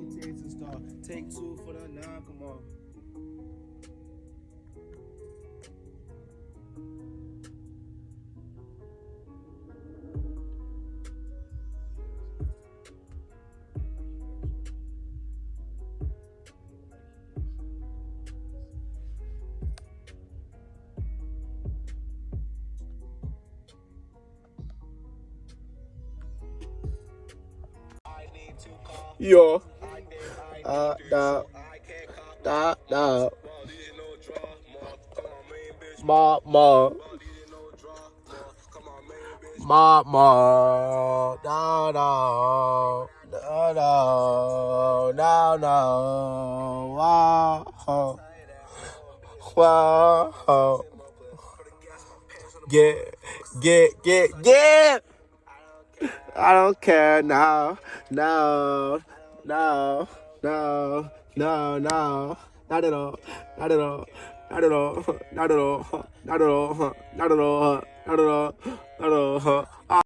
and. Take two for the nine, come on. Yo. Uh, da. Da, da. Ma, ma. Ma, ma. Da, da. Da, da. Da, da. Wow. Wow. Get, get, get, get. I don't care now, no, no, no, no, no, not at all, not at all, not at all, not at all, not at all, not at all, not at all, not at all.